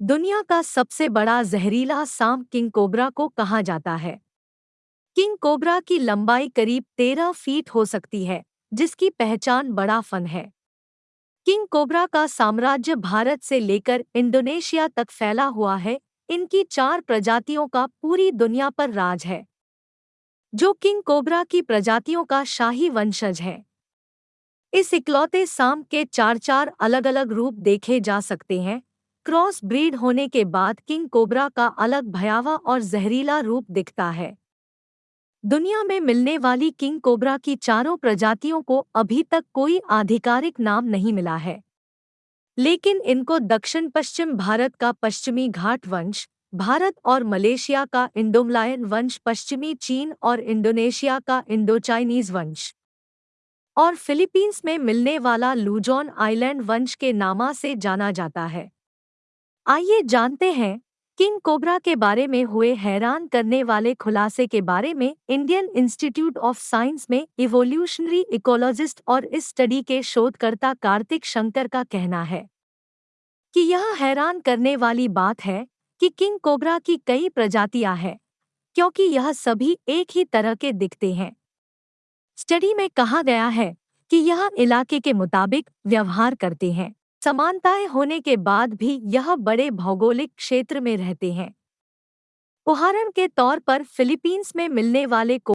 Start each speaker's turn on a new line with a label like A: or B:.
A: दुनिया का सबसे बड़ा जहरीला सांप किंग कोबरा को कहा जाता है। किंग कोबरा की लंबाई करीब तेरह फीट हो सकती है, जिसकी पहचान बड़ा फन है। किंग कोबरा का साम्राज्य भारत से लेकर इंडोनेशिया तक फैला हुआ है, इनकी चार प्रजातियों का पूरी दुनिया पर राज है, जो किंग कोबरा की प्रजातियों का शाही वंशज है। इस इकलौते सांप के चार चार अलग अलग रूप देखे जा सकते हैं क्रॉस ब्रीड होने के बाद किंग कोबरा का अलग भयावह और जहरीला रूप दिखता है। दुनिया में मिलने वाली किंग कोबरा की चारों प्रजातियों को अभी तक कोई आधिकारिक नाम नहीं मिला है। लेकिन इनको दक्षिण पश्चिम भारत का पश्चिमी घाट वंश, भारत और मलेशिया का इंडोमलायन वंश, पश्चिमी चीन और इंडोनेशिया का इंडो चाइनीज़ वंश और फिलीपींस में मिलने वाला लूजॉन आइलैंड वंश के नामा से जाना जाता है। आइए जानते हैं, किंग कोबरा के बारे में हुए हैरान करने वाले खुलासे के बारे में इंडियन इंस्टीट्यूट ऑफ़ साइंस में इवोल्यूशनरी इकोलॉजिस्ट और इस स्टडी के शोधकर्ता कार्तिक शंकर का कहना है कि यह हैरान करने वाली बात है कि किंग कोबरा की कई प्रजातियाँ हैं, क्योंकि यह सभी एक ही तरह के दिखते हैं। स्टडी में कहा गया है कि यह इलाके के मुताबिक व्यवहार करते हैं। समानताएँ होने के बाद भी यह बड़े भौगोलिक क्षेत्र में रहते हैं। उदाहरण के तौर पर फिलीपींस में मिलने वाले को